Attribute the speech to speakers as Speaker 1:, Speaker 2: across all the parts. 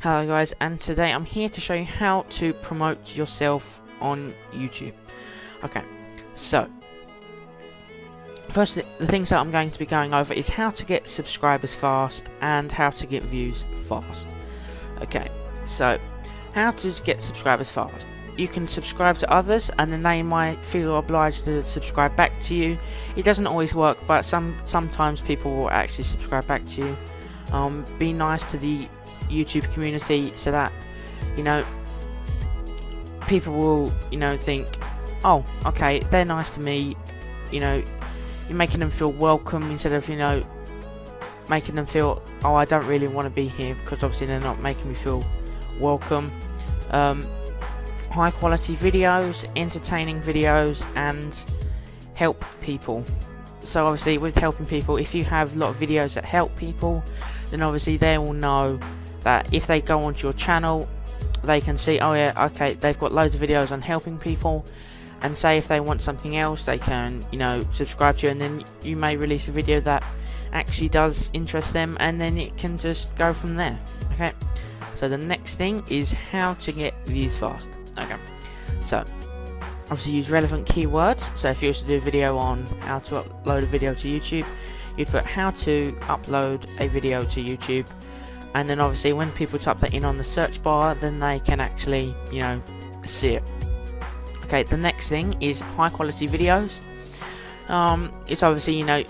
Speaker 1: Hello guys and today I'm here to show you how to promote yourself on YouTube. Okay, so first th the things that I'm going to be going over is how to get subscribers fast and how to get views fast. Okay, so how to get subscribers fast. You can subscribe to others and then they might feel obliged to subscribe back to you. It doesn't always work but some sometimes people will actually subscribe back to you. Um, be nice to the YouTube community so that you know people will you know think oh okay they're nice to me you know you're making them feel welcome instead of you know making them feel oh I don't really want to be here because obviously they're not making me feel welcome. Um, high quality videos entertaining videos and help people. So obviously with helping people if you have a lot of videos that help people then obviously they will know that if they go onto your channel they can see oh yeah okay they've got loads of videos on helping people. And say if they want something else they can you know subscribe to you. And then you may release a video that actually does interest them and then it can just go from there okay? So the next thing is how to get views fast okay? So obviously use relevant keywords. So if you was to do a video on how to upload a video to YouTube you'd put how to upload a video to YouTube and then obviously when people type that in on the search bar then they can actually you know see it. Okay the next thing is high quality videos. Um, it's obviously you know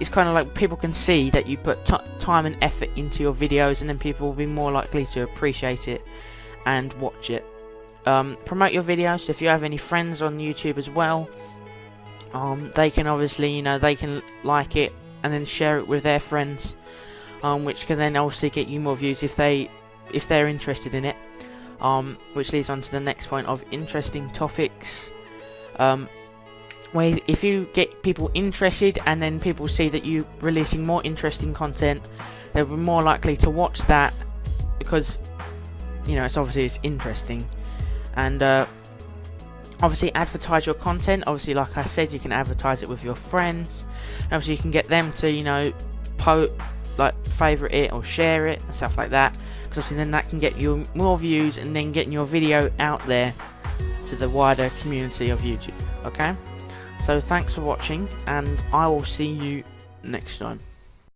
Speaker 1: it's kind of like people can see that you put time and effort into your videos and then people will be more likely to appreciate it and watch it. Um, promote your videos. So if you have any friends on YouTube as well um, they can obviously you know they can like it and then share it with their friends um, which can then obviously get you more views if they if they're interested in it. Um, which leads on to the next point of interesting topics. Um, where if you get people interested and then people see that you are releasing more interesting content, they'll be more likely to watch that because you know it's obviously it's interesting and uh, obviously advertise your content obviously like I said you can advertise it with your friends obviously you can get them to you know po like favorite it or share it and stuff like that. Because then that can get you more views and then getting your video out there to the wider community of YouTube okay? So thanks for watching and I will see you next time